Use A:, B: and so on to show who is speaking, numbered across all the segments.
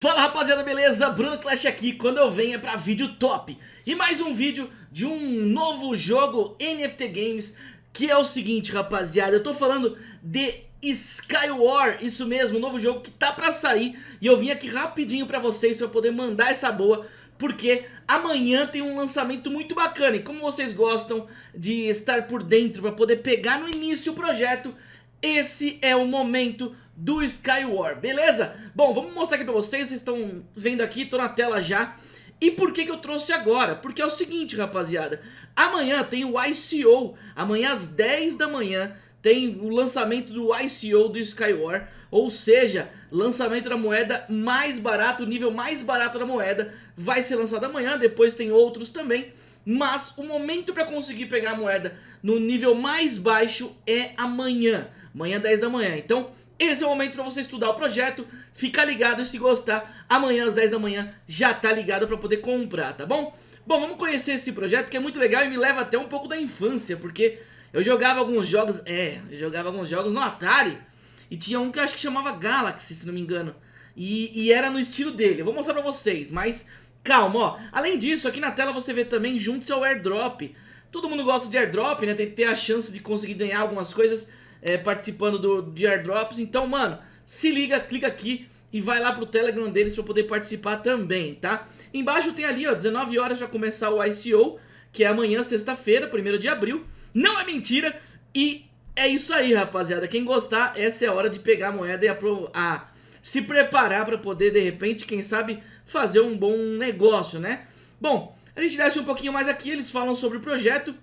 A: Fala rapaziada, beleza? Bruno Clash aqui, quando eu venho é pra vídeo top E mais um vídeo de um novo jogo NFT Games Que é o seguinte rapaziada, eu tô falando de Skywar Isso mesmo, um novo jogo que tá pra sair E eu vim aqui rapidinho pra vocês pra poder mandar essa boa Porque amanhã tem um lançamento muito bacana E como vocês gostam de estar por dentro pra poder pegar no início o projeto Esse é o momento do Skywar, beleza? Bom, vamos mostrar aqui pra vocês, vocês estão vendo aqui, tô na tela já E por que que eu trouxe agora? Porque é o seguinte, rapaziada Amanhã tem o ICO, amanhã às 10 da manhã tem o lançamento do ICO do Skywar Ou seja, lançamento da moeda mais barato, o nível mais barato da moeda Vai ser lançado amanhã, depois tem outros também mas o momento para conseguir pegar a moeda no nível mais baixo é amanhã, amanhã 10 da manhã. Então esse é o momento para você estudar o projeto, ficar ligado e se gostar, amanhã às 10 da manhã já tá ligado para poder comprar, tá bom? Bom, vamos conhecer esse projeto que é muito legal e me leva até um pouco da infância, porque eu jogava alguns jogos, é, eu jogava alguns jogos no Atari e tinha um que eu acho que chamava Galaxy, se não me engano, e, e era no estilo dele, eu vou mostrar pra vocês, mas calma, ó, além disso, aqui na tela você vê também junto seu airdrop, todo mundo gosta de airdrop, né, tem que ter a chance de conseguir ganhar algumas coisas é, participando do, de airdrops. Então, mano, se liga, clica aqui e vai lá pro Telegram deles para poder participar também, tá? Embaixo tem ali, ó, 19 horas para começar o ICO, que é amanhã, sexta-feira, 1 de abril. Não é mentira e é isso aí, rapaziada. Quem gostar, essa é a hora de pegar a moeda e a, a se preparar para poder, de repente, quem sabe, fazer um bom negócio, né? Bom, a gente desce um pouquinho mais aqui, eles falam sobre o projeto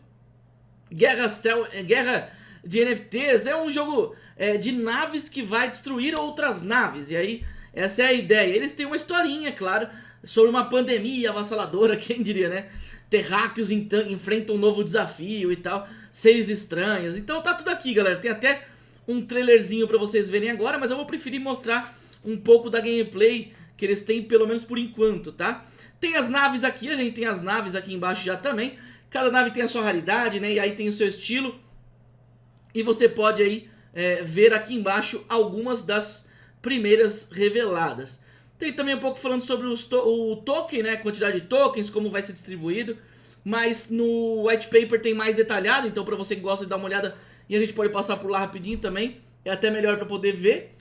A: Guerra, Cel Guerra de NFTs é um jogo é, de naves que vai destruir outras naves. E aí, essa é a ideia. Eles têm uma historinha, claro, sobre uma pandemia avassaladora, quem diria, né? Terráqueos enfrentam um novo desafio e tal, seres estranhos. Então tá tudo aqui, galera. Tem até um trailerzinho pra vocês verem agora, mas eu vou preferir mostrar um pouco da gameplay que eles têm, pelo menos por enquanto, tá? Tem as naves aqui, a gente tem as naves aqui embaixo já também. Cada nave tem a sua raridade, né? E aí tem o seu estilo. E você pode aí é, ver aqui embaixo algumas das primeiras reveladas. Tem também um pouco falando sobre to o token, né, quantidade de tokens, como vai ser distribuído. Mas no white paper tem mais detalhado, então para você que gosta de dar uma olhada e a gente pode passar por lá rapidinho também, é até melhor para poder ver.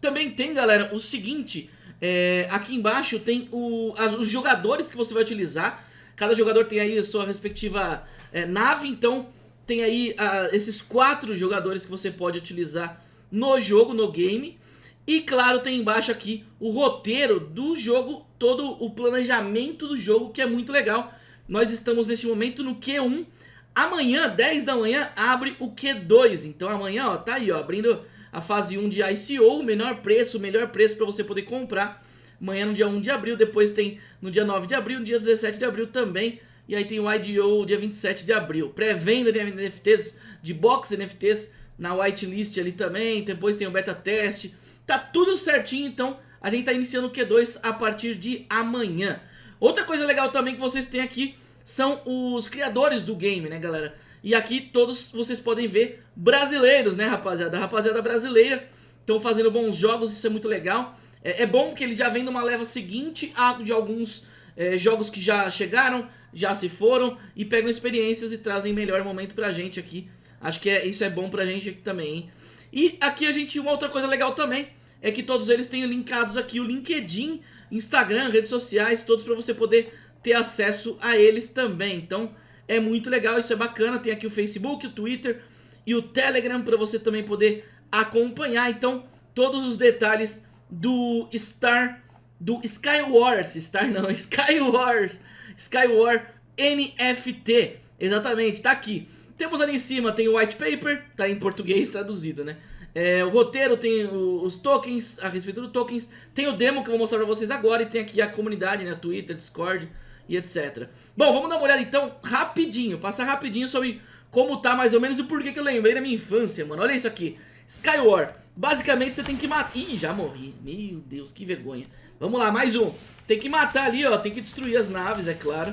A: Também tem, galera, o seguinte, é, aqui embaixo tem o, as, os jogadores que você vai utilizar. Cada jogador tem aí a sua respectiva é, nave, então tem aí uh, esses quatro jogadores que você pode utilizar no jogo, no game. E claro, tem embaixo aqui o roteiro do jogo, todo o planejamento do jogo, que é muito legal. Nós estamos neste momento no Q1. Amanhã, 10 da manhã, abre o Q2. Então amanhã, ó, tá aí, ó, abrindo a fase 1 de ICO, menor preço, melhor preço para você poder comprar. Amanhã no dia 1 de abril, depois tem no dia 9 de abril, no dia 17 de abril também e aí tem o IDO dia 27 de abril. Pré-venda de NFTs, de box NFTs na whitelist ali também. Depois tem o beta teste. Tá tudo certinho, então a gente tá iniciando o Q2 a partir de amanhã. Outra coisa legal também que vocês têm aqui são os criadores do game, né, galera? E aqui todos vocês podem ver brasileiros, né, rapaziada? A rapaziada brasileira estão fazendo bons jogos, isso é muito legal. É, é bom que eles já vêm numa leva seguinte a de alguns é, jogos que já chegaram, já se foram e pegam experiências e trazem melhor momento pra gente aqui. Acho que é, isso é bom pra gente aqui também, hein? E aqui a gente, uma outra coisa legal também, é que todos eles têm linkados aqui o LinkedIn, Instagram, redes sociais, todos pra você poder ter acesso a eles também. Então é muito legal, isso é bacana. Tem aqui o Facebook, o Twitter e o Telegram pra você também poder acompanhar. Então todos os detalhes do Star, do Skywars, Star não, Skywars Skywar NFT. Exatamente, tá aqui. Temos ali em cima, tem o white paper, tá em português traduzido, né? É, o roteiro tem os tokens, a respeito dos tokens, tem o demo que eu vou mostrar pra vocês agora e tem aqui a comunidade, né, Twitter, Discord e etc. Bom, vamos dar uma olhada então rapidinho, passar rapidinho sobre como tá mais ou menos e por que eu lembrei da minha infância, mano. Olha isso aqui, Skywar, basicamente você tem que matar... Ih, já morri, meu Deus, que vergonha. Vamos lá, mais um. Tem que matar ali, ó. Tem que destruir as naves, é claro.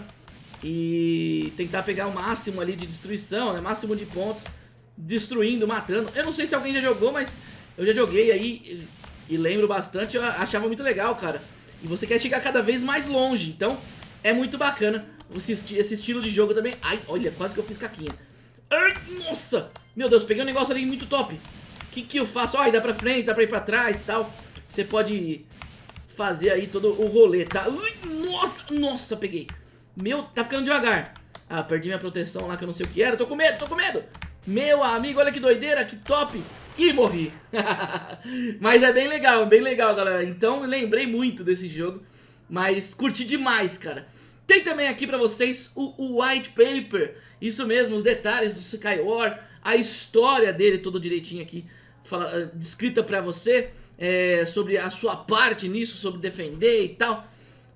A: E tentar pegar o máximo ali de destruição, né? Máximo de pontos. Destruindo, matando. Eu não sei se alguém já jogou, mas eu já joguei aí e lembro bastante. Eu achava muito legal, cara. E você quer chegar cada vez mais longe, então é muito bacana esse estilo de jogo também. Ai, olha, quase que eu fiz caquinha. Ai, nossa! Meu Deus, peguei um negócio ali muito top. O que, que eu faço? Ai, dá pra frente, dá pra ir pra trás e tal. Você pode fazer aí todo o rolê, tá? Ui, nossa, nossa, peguei. Meu, tá ficando devagar. Ah, perdi minha proteção lá que eu não sei o que era. Tô com medo, tô com medo. Meu amigo, olha que doideira, que top. E morri. mas é bem legal, bem legal, galera. Então, lembrei muito desse jogo. Mas curti demais, cara. Tem também aqui pra vocês o, o White Paper. Isso mesmo, os detalhes do Skywar. A história dele todo direitinho aqui. Fala, uh, descrita pra você é, sobre a sua parte nisso, sobre defender e tal.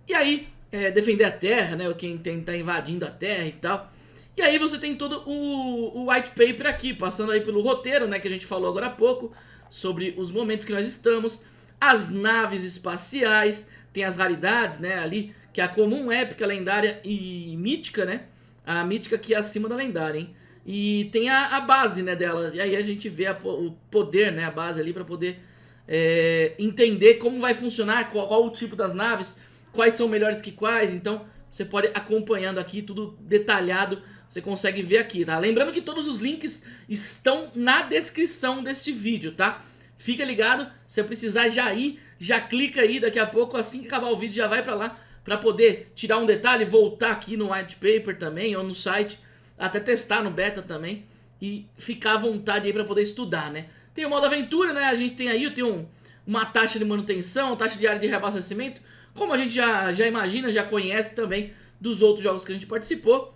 A: E aí, é, defender a Terra, né? Quem tem, tá invadindo a Terra e tal. E aí você tem todo o, o white paper aqui, passando aí pelo roteiro, né? Que a gente falou agora há pouco, sobre os momentos que nós estamos, as naves espaciais, tem as raridades, né? Ali, que é a comum, épica, lendária e mítica, né? A mítica que é acima da lendária, hein? E tem a, a base, né, dela. E aí a gente vê a, o poder, né, a base ali para poder é, entender como vai funcionar, qual, qual, o tipo das naves, quais são melhores que quais, então você pode acompanhando aqui tudo detalhado, você consegue ver aqui, tá? Lembrando que todos os links estão na descrição deste vídeo, tá? Fica ligado, se precisar já ir, já clica aí, daqui a pouco, assim que acabar o vídeo, já vai pra lá, pra poder tirar um detalhe, voltar aqui no white paper também, ou no site, até testar no beta também, e ficar à vontade aí pra poder estudar, né? Tem o modo aventura, né? A gente tem aí tem um, uma taxa de manutenção, taxa diária de reabastecimento, como a gente já, já imagina, já conhece também dos outros jogos que a gente participou.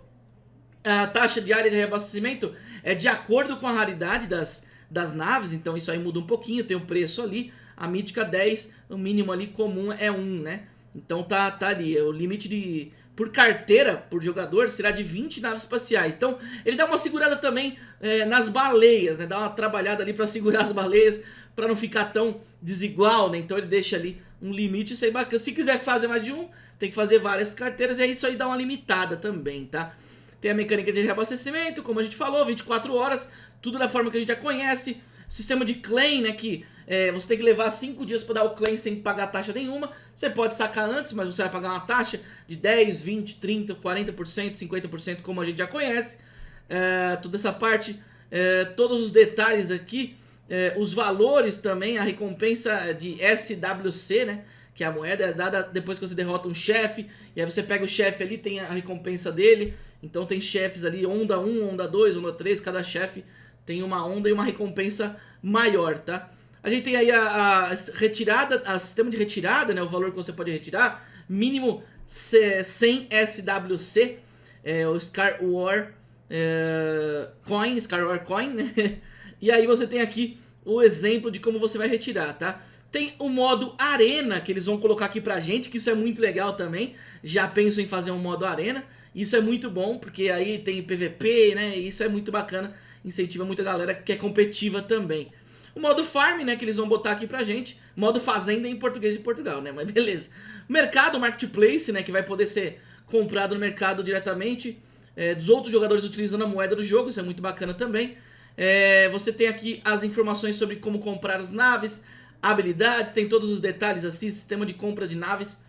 A: A taxa diária de reabastecimento é de acordo com a raridade das, das naves, então isso aí muda um pouquinho, tem o um preço ali. A mítica 10, o mínimo ali comum é 1, né? Então tá, tá ali, é o limite de por carteira, por jogador, será de 20 naves espaciais. Então, ele dá uma segurada também é, nas baleias, né? Dá uma trabalhada ali para segurar as baleias, para não ficar tão desigual, né? Então ele deixa ali um limite, isso aí é bacana. Se quiser fazer mais de um, tem que fazer várias carteiras, e aí isso aí dá uma limitada também, tá? Tem a mecânica de reabastecimento, como a gente falou, 24 horas, tudo da forma que a gente já conhece. Sistema de claim, né, que é, você tem que levar 5 dias para dar o claim sem pagar taxa nenhuma. Você pode sacar antes, mas você vai pagar uma taxa de 10, 20, 30, 40%, 50%, como a gente já conhece. É, toda essa parte, é, todos os detalhes aqui, é, os valores também, a recompensa de SWC, né? Que é a moeda é dada depois que você derrota um chefe. E aí você pega o chefe ali, tem a recompensa dele. Então tem chefes ali, onda 1, onda 2, onda 3, cada chefe tem uma onda e uma recompensa maior, tá? A gente tem aí a, a retirada, a sistema de retirada, né? O valor que você pode retirar, mínimo 100 SWC, é, o Scar War é, Coin, Scar War Coin, né? E aí você tem aqui o exemplo de como você vai retirar, tá? Tem o modo Arena, que eles vão colocar aqui pra gente, que isso é muito legal também. Já penso em fazer um modo Arena. Isso é muito bom, porque aí tem PVP, né? Isso é muito bacana incentiva muita galera que é competitiva também. O modo farm, né, que eles vão botar aqui pra gente, modo fazenda em português de Portugal, né, mas beleza. Mercado, marketplace, né, que vai poder ser comprado no mercado diretamente é, dos outros jogadores utilizando a moeda do jogo, isso é muito bacana também. É, você tem aqui as informações sobre como comprar as naves, habilidades, tem todos os detalhes assim, sistema de compra de naves,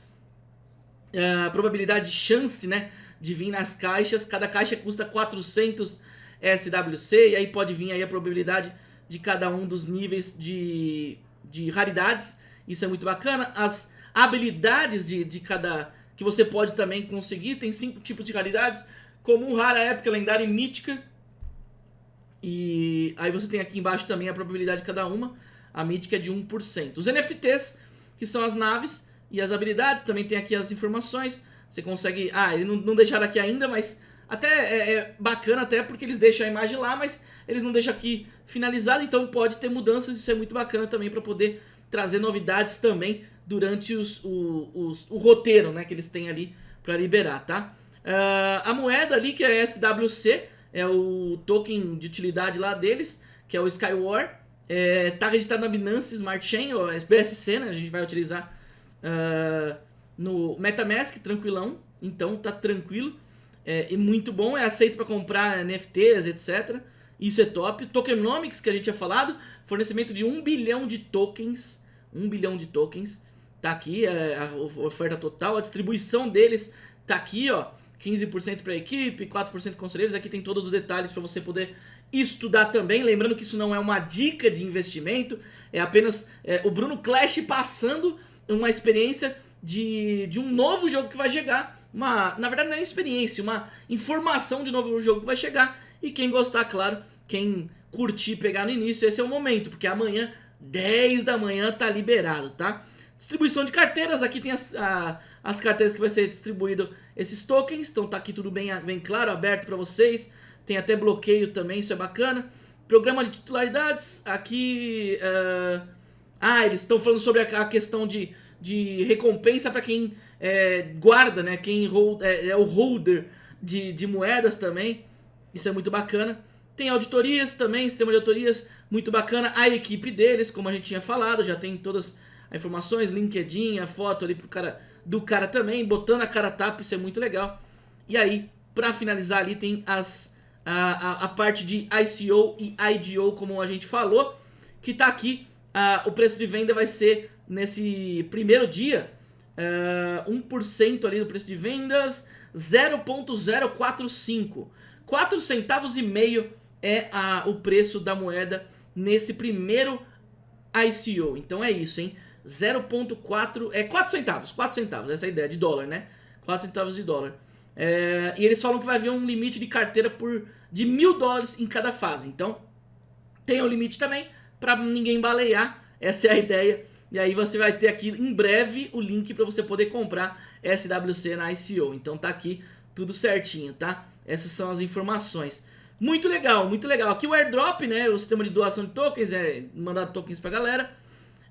A: uh, probabilidade de chance, né, de vir nas caixas, cada caixa custa 400 SWC, e aí pode vir aí a probabilidade de cada um dos níveis de, de raridades, isso é muito bacana. As habilidades de, de cada que você pode também conseguir, tem cinco tipos de raridades, comum, rara, épica, lendária e mítica. E aí você tem aqui embaixo também a probabilidade de cada uma, a mítica é de 1%. Os NFTs, que são as naves e as habilidades, também tem aqui as informações, você consegue... Ah, ele não, não deixaram aqui ainda, mas até é, é, bacana até porque eles deixam a imagem lá, mas eles não deixam aqui finalizado, então pode ter mudanças, isso é muito bacana também para poder trazer novidades também durante os, o, os, o roteiro né, que eles têm ali para liberar, tá? Uh, a moeda ali, que é SWC, é o token de utilidade lá deles, que é o Skywar, é, tá registrado na Binance Smart Chain, ou BSC, né, a gente vai utilizar uh, no MetaMask, tranquilão, então tá tranquilo é, muito bom, é aceito para comprar NFTs, etc. Isso é top. Tokenomics, que a gente tinha falado, fornecimento de 1 bilhão de tokens, 1 bilhão de tokens. tá aqui é, a oferta total, a distribuição deles tá aqui, ó. 15% para a equipe, 4% conselheiros, aqui tem todos os detalhes para você poder estudar também, lembrando que isso não é uma dica de investimento, é apenas é, o Bruno Clash passando uma experiência de, de um novo jogo que vai chegar, uma, na verdade não é experiência, uma informação de novo jogo que vai chegar, e quem gostar, claro, quem curtir, pegar no início, esse é o momento, porque amanhã, 10 da manhã, tá liberado, tá? Distribuição de carteiras, aqui tem as, a, as carteiras que vai ser distribuído esses tokens, então tá aqui tudo bem, bem claro, aberto para vocês, tem até bloqueio também, isso é bacana. Programa de titularidades, aqui... Uh... Ah, eles estão falando sobre a, a, questão de, de recompensa para quem é, guarda, né? Quem hold, é, é, o holder de, de moedas também, isso é muito bacana. Tem auditorias também, sistema de auditorias, muito bacana. A equipe deles, como a gente tinha falado, já tem todas as informações, LinkedIn, a foto ali pro cara, do cara também, botando a cara tapa, isso é muito legal. E aí, pra finalizar ali, tem as a, a, a, parte de ICO e IDO, como a gente falou, que está aqui, uh, o preço de venda vai ser nesse primeiro dia, uh, 1% ali do preço de vendas, 0.045, 4 centavos e meio é a, o preço da moeda nesse primeiro ICO, então é isso, hein, 0.4, é 4 centavos, 4 centavos, essa é a ideia, de dólar, né, 4 centavos de dólar. É, e eles falam que vai haver um limite de carteira por de mil dólares em cada fase. Então, tem o limite também para ninguém balear. Essa é a ideia. E aí você vai ter aqui em breve o link para você poder comprar SWC na ICO. Então tá aqui tudo certinho, tá? Essas são as informações. Muito legal, muito legal. Aqui o airdrop, né? O sistema de doação de tokens, é mandar tokens pra galera.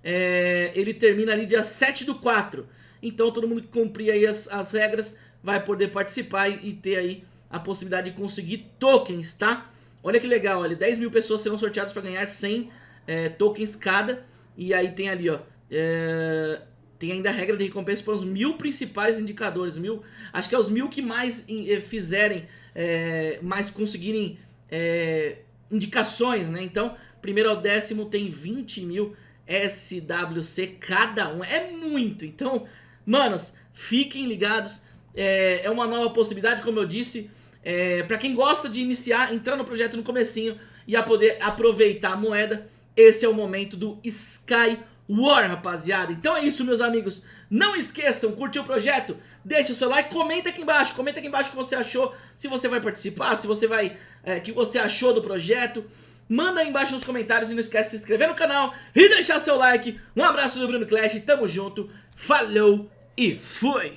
A: É, ele termina ali dia 7 do 4. Então todo mundo que cumprir aí as, as regras vai poder participar e, e ter aí a possibilidade de conseguir tokens, tá? Olha que legal, olha, 10 mil pessoas serão sorteadas para ganhar 100 é, tokens cada. E aí tem ali, ó, é, tem ainda a regra de recompensa para os mil principais indicadores, mil, acho que é os mil que mais é, fizerem, é, mais conseguirem é, indicações, né? Então, primeiro ao décimo tem 20 mil SWC cada um, é muito. Então, manos, fiquem ligados, é, é uma nova possibilidade, como eu disse, é, para quem gosta de iniciar, entrar no projeto no comecinho e a poder aproveitar a moeda, esse é o momento do Sky War, rapaziada. Então é isso, meus amigos. Não esqueçam, curtiu o projeto? Deixa o seu like, comenta aqui embaixo, comenta aqui embaixo o que você achou, se você vai participar, se você vai, é, que você achou do projeto. Manda aí embaixo nos comentários e não esquece de se inscrever no canal e deixar seu like. Um abraço do Bruno Clash, tamo junto, falou e fui!